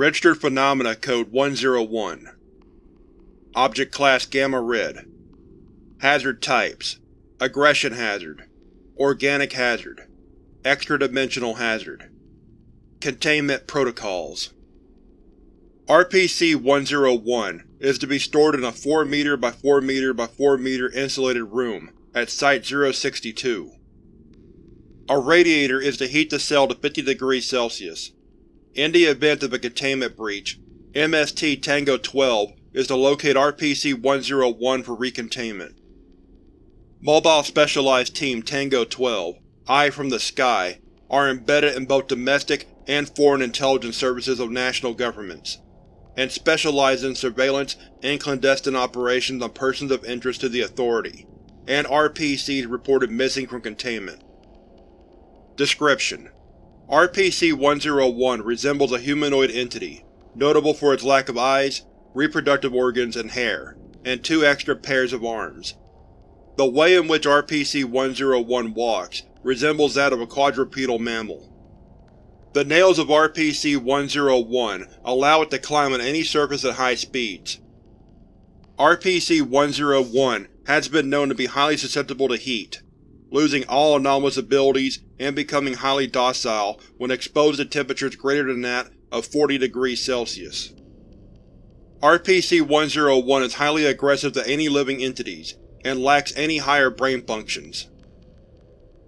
Registered Phenomena Code 101 Object Class Gamma Red. Hazard Types. Aggression Hazard. Organic Hazard. Extra-dimensional Hazard. Containment Protocols. RPC-101 is to be stored in a 4 m by 4 m by 4 m insulated room at Site-062. A radiator is to heat the cell to 50 degrees Celsius. In the event of a containment breach, MST Tango 12 is to locate RPC-101 for recontainment. Mobile Specialized Team Tango 12, Eye from the Sky, are embedded in both domestic and foreign intelligence services of national governments, and specialize in surveillance and clandestine operations on persons of interest to the Authority, and RPCs reported missing from containment. Description: RPC-101 resembles a humanoid entity, notable for its lack of eyes, reproductive organs, and hair, and two extra pairs of arms. The way in which RPC-101 walks resembles that of a quadrupedal mammal. The nails of RPC-101 allow it to climb on any surface at high speeds. RPC-101 has been known to be highly susceptible to heat, losing all anomalous abilities and becoming highly docile when exposed to temperatures greater than that of 40 degrees Celsius. RPC-101 is highly aggressive to any living entities, and lacks any higher brain functions.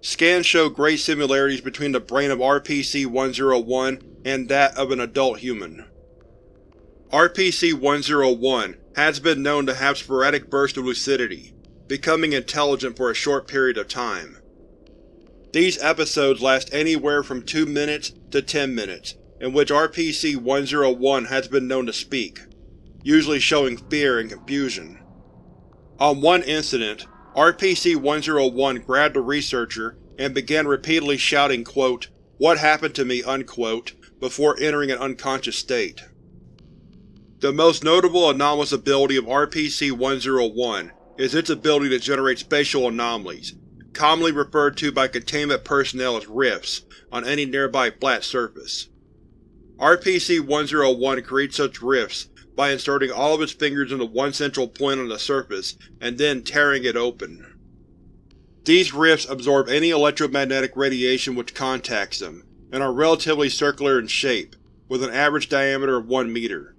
Scans show great similarities between the brain of RPC-101 and that of an adult human. RPC-101 has been known to have sporadic bursts of lucidity, becoming intelligent for a short period of time. These episodes last anywhere from 2 minutes to 10 minutes, in which RPC-101 has been known to speak, usually showing fear and confusion. On one incident, RPC-101 grabbed a researcher and began repeatedly shouting quote, what happened to me unquote, before entering an unconscious state. The most notable anomalous ability of RPC-101 is its ability to generate spatial anomalies, commonly referred to by containment personnel as rifts, on any nearby flat surface. RPC-101 creates such rifts by inserting all of its fingers into one central point on the surface and then tearing it open. These rifts absorb any electromagnetic radiation which contacts them, and are relatively circular in shape, with an average diameter of 1 meter.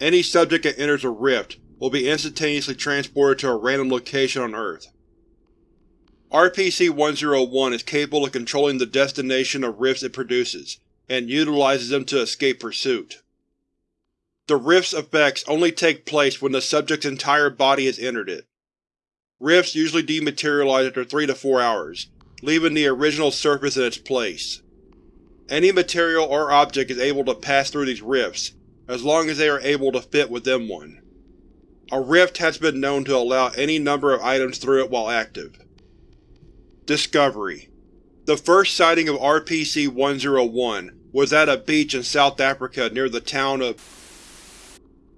Any subject that enters a rift will be instantaneously transported to a random location on Earth. RPC-101 is capable of controlling the destination of rifts it produces, and utilizes them to escape pursuit. The rift's effects only take place when the subject's entire body has entered it. Rifts usually dematerialize after 3 to 4 hours, leaving the original surface in its place. Any material or object is able to pass through these rifts, as long as they are able to fit within one. A rift has been known to allow any number of items through it while active. Discovery The first sighting of RPC-101 was at a beach in South Africa near the town of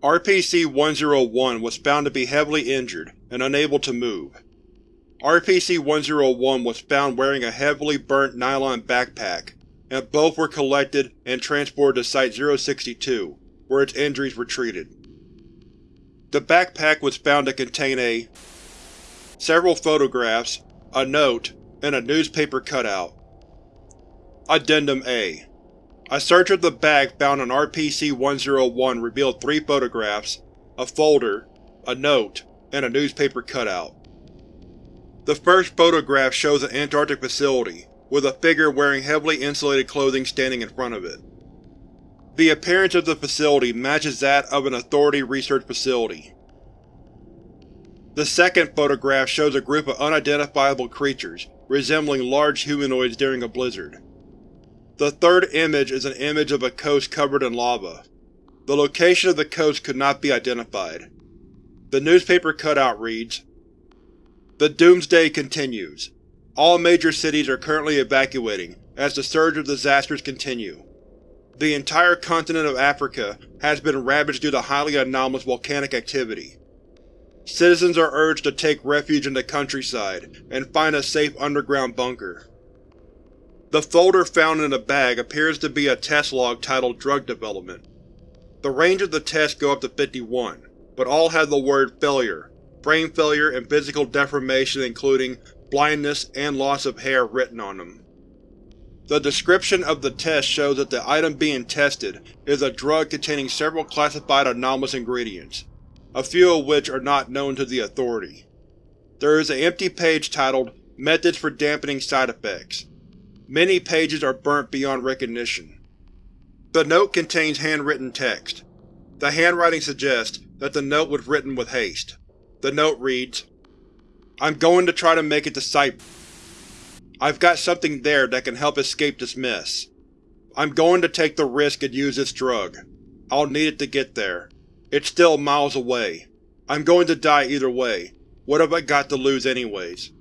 RPC-101 was found to be heavily injured and unable to move. RPC-101 was found wearing a heavily burnt nylon backpack, and both were collected and transported to Site-062, where its injuries were treated. The backpack was found to contain a several photographs, a note, and a newspaper cutout. Addendum A a search of the bag found on RPC-101 revealed three photographs, a folder, a note, and a newspaper cutout. The first photograph shows an Antarctic facility, with a figure wearing heavily insulated clothing standing in front of it. The appearance of the facility matches that of an Authority research facility. The second photograph shows a group of unidentifiable creatures resembling large humanoids during a blizzard. The third image is an image of a coast covered in lava. The location of the coast could not be identified. The newspaper cutout reads, The Doomsday continues. All major cities are currently evacuating as the surge of disasters continue. The entire continent of Africa has been ravaged due to highly anomalous volcanic activity. Citizens are urged to take refuge in the countryside and find a safe underground bunker. The folder found in the bag appears to be a test log titled Drug Development. The range of the tests go up to 51, but all have the word Failure, brain failure, and physical deformation including blindness and loss of hair written on them. The description of the test shows that the item being tested is a drug containing several classified anomalous ingredients, a few of which are not known to the Authority. There is an empty page titled Methods for Dampening Side Effects. Many pages are burnt beyond recognition. The note contains handwritten text. The handwriting suggests that the note was written with haste. The note reads, I'm going to try to make it to Site. I've got something there that can help escape this mess. I'm going to take the risk and use this drug. I'll need it to get there. It's still miles away. I'm going to die either way. What have I got to lose anyways?